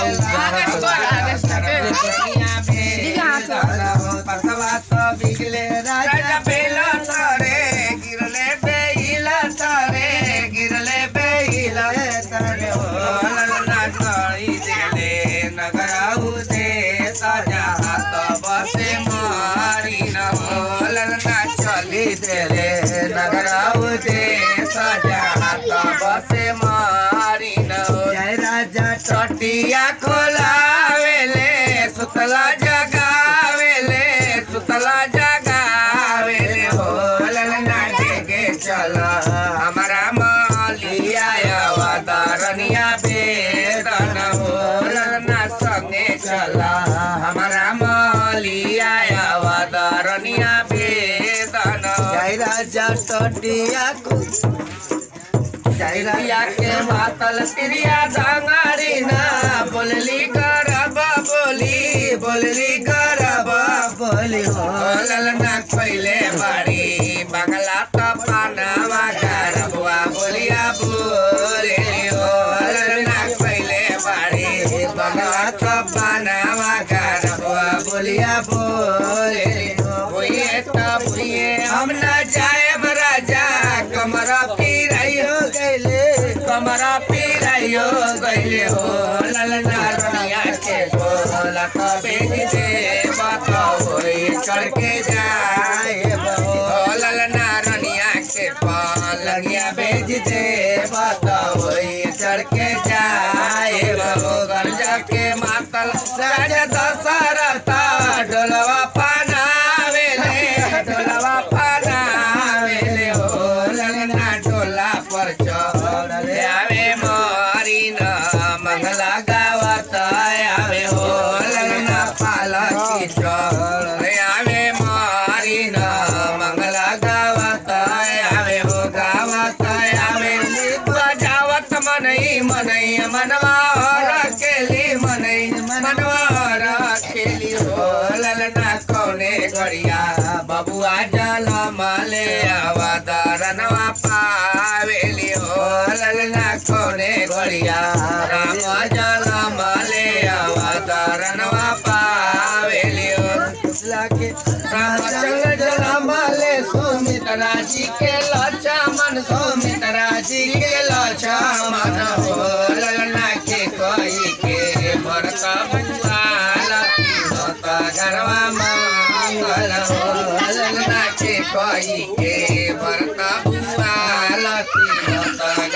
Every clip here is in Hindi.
August, August, August, August, August, August, राजा टटिया को। जैरिया के मातल तिरिया डांगारी ना। बोलली करब बोली, बोलली करब बोली। हो ललना पहले बारी, बंगला तो पानवा करबुआ बोलिया बोली। हो ललना पहले बारी, बंगला तो पानवा करबुआ बोलिया बोली। चढ़के जाए हो ललना के पालनिया दे बताओ चढ़ के जाए हो गंजा के मातल राजा डोलवा पानावेले डोलवा मनई मनई मनवा रखेली मनई मनवा हो। ललना कौने गड़िया बबुआ जल मले अवतरनवा पावेली हो। ललना कौने गड़िया राम जल मले अवतरनवा पावेली हो। लागे रामचंद्र जलमले सुमित्रा जी के Lakshman Sumitra Koi ke barta buala, kita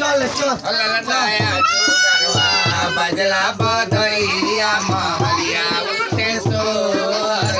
চল চল। বদলা বদলিয়া মহলিয়া উঠে সোর